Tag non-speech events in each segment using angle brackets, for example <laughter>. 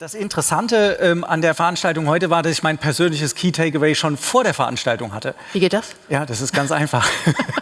Das Interessante ähm, an der Veranstaltung heute war, dass ich mein persönliches Key Takeaway schon vor der Veranstaltung hatte. Wie geht das? Ja, das ist ganz einfach. <laughs>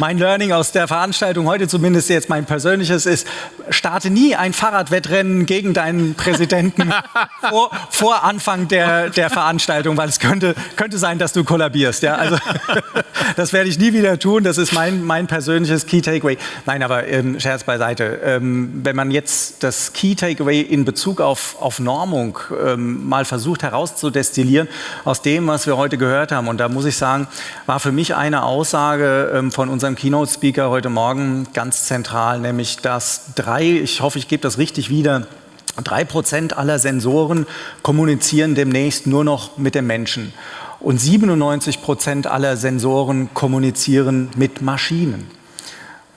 mein Learning aus der Veranstaltung heute, zumindest jetzt mein persönliches, ist, starte nie ein Fahrradwettrennen gegen deinen Präsidenten <laughs> vor, vor, Anfang der, der Veranstaltung, weil es könnte, könnte sein, dass du kollabierst. Ja? Also, <laughs> das werde ich nie wieder tun. Das ist mein, mein persönliches Key Takeaway. Nein, aber ähm, Scherz beiseite. Ähm, wenn man jetzt das Key Takeaway in Bezug auf, auf Normung ähm, mal versucht herauszudestillieren aus dem, was wir heute gehört haben, und da muss ich sagen, war für mich eine Aussage ähm, von unserem Keynote-Speaker heute Morgen ganz zentral, nämlich dass drei, ich hoffe, ich gebe das richtig wieder, drei Prozent aller Sensoren kommunizieren demnächst nur noch mit dem Menschen. Und 97 Prozent aller Sensoren kommunizieren mit Maschinen.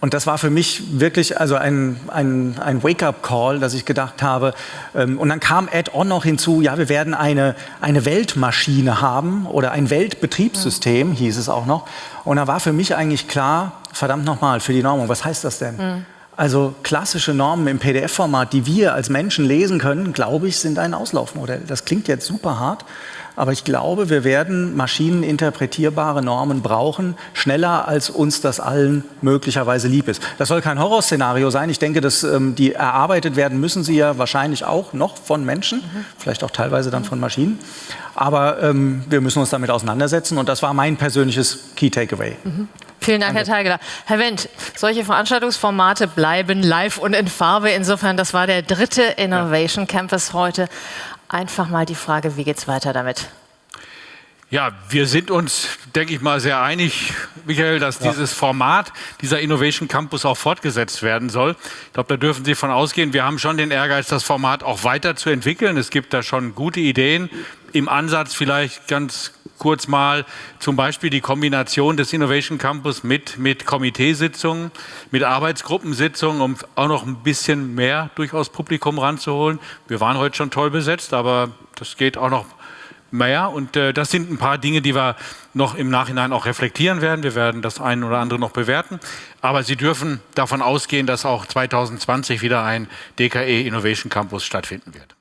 Und das war für mich wirklich also ein, ein, ein Wake-up-Call, dass ich gedacht habe, ähm, und dann kam Add-on noch hinzu, ja, wir werden eine, eine Weltmaschine haben oder ein Weltbetriebssystem, mhm. hieß es auch noch. Und da war für mich eigentlich klar, verdammt nochmal, für die Normung, was heißt das denn? Mhm. Also klassische Normen im PDF-Format, die wir als Menschen lesen können, glaube ich, sind ein Auslaufmodell. Das klingt jetzt super hart, aber ich glaube, wir werden maschineninterpretierbare Normen brauchen, schneller als uns das allen möglicherweise lieb ist. Das soll kein Horrorszenario sein. Ich denke, dass ähm, die erarbeitet werden müssen sie ja wahrscheinlich auch noch von Menschen, mhm. vielleicht auch teilweise dann von Maschinen. Aber ähm, wir müssen uns damit auseinandersetzen und das war mein persönliches Key Takeaway. Mhm. Vielen Dank, Danke. Herr Teigeler. Herr Wendt, solche Veranstaltungsformate bleiben live und in Farbe. Insofern, das war der dritte Innovation Campus heute einfach mal die Frage, wie geht es weiter damit? Ja, wir sind uns, denke ich mal, sehr einig, Michael, dass ja. dieses Format, dieser Innovation Campus auch fortgesetzt werden soll. Ich glaube, da dürfen Sie von ausgehen. Wir haben schon den Ehrgeiz, das Format auch weiterzuentwickeln. Es gibt da schon gute Ideen. Im Ansatz vielleicht ganz kurz mal zum Beispiel die Kombination des Innovation Campus mit, mit Komiteesitzungen, mit Arbeitsgruppensitzungen, um auch noch ein bisschen mehr durchaus Publikum ranzuholen. Wir waren heute schon toll besetzt, aber das geht auch noch mehr. Und äh, das sind ein paar Dinge, die wir noch im Nachhinein auch reflektieren werden. Wir werden das eine oder andere noch bewerten. Aber Sie dürfen davon ausgehen, dass auch 2020 wieder ein DKE Innovation Campus stattfinden wird.